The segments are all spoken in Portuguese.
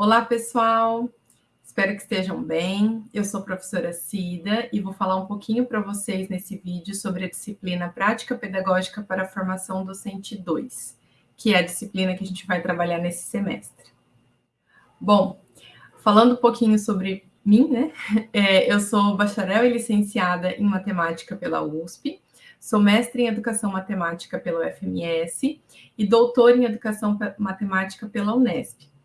Olá, pessoal! Espero que estejam bem. Eu sou a professora Cida e vou falar um pouquinho para vocês nesse vídeo sobre a disciplina Prática Pedagógica para a Formação Docente 2, que é a disciplina que a gente vai trabalhar nesse semestre. Bom, falando um pouquinho sobre mim, né? É, eu sou bacharel e licenciada em Matemática pela USP, sou mestre em Educação Matemática pela UFMS e doutora em Educação Matemática pela Unesp.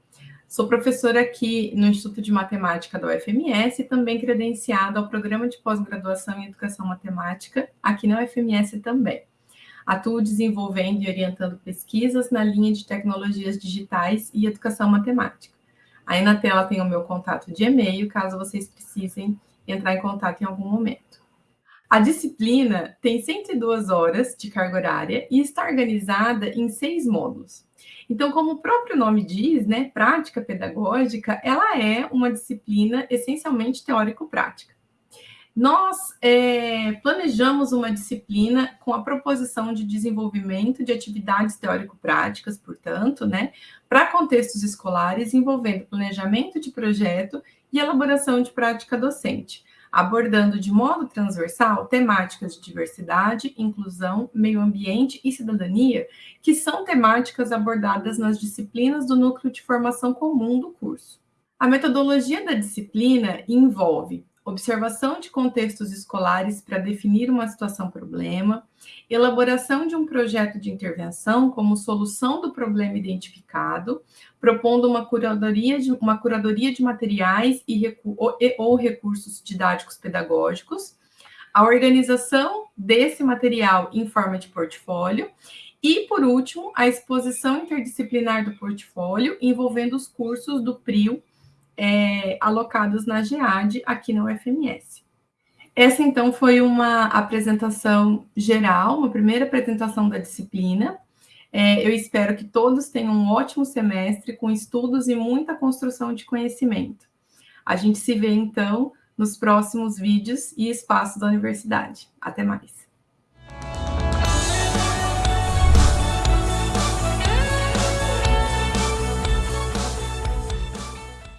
Sou professora aqui no Instituto de Matemática da UFMS e também credenciada ao Programa de Pós-Graduação em Educação Matemática, aqui na UFMS também. Atuo desenvolvendo e orientando pesquisas na linha de tecnologias digitais e educação matemática. Aí na tela tem o meu contato de e-mail, caso vocês precisem entrar em contato em algum momento. A disciplina tem 102 horas de carga horária e está organizada em seis módulos. Então, como o próprio nome diz, né, prática pedagógica, ela é uma disciplina essencialmente teórico-prática. Nós é, planejamos uma disciplina com a proposição de desenvolvimento de atividades teórico-práticas, portanto, né, para contextos escolares envolvendo planejamento de projeto e elaboração de prática docente, abordando de modo transversal temáticas de diversidade, inclusão, meio ambiente e cidadania, que são temáticas abordadas nas disciplinas do núcleo de formação comum do curso. A metodologia da disciplina envolve observação de contextos escolares para definir uma situação-problema, elaboração de um projeto de intervenção como solução do problema identificado, propondo uma curadoria de, uma curadoria de materiais e, ou, e, ou recursos didáticos pedagógicos, a organização desse material em forma de portfólio e, por último, a exposição interdisciplinar do portfólio envolvendo os cursos do PRIO é, alocados na GEAD aqui na UFMS. Essa, então, foi uma apresentação geral, uma primeira apresentação da disciplina. É, eu espero que todos tenham um ótimo semestre com estudos e muita construção de conhecimento. A gente se vê, então, nos próximos vídeos e espaços da universidade. Até mais!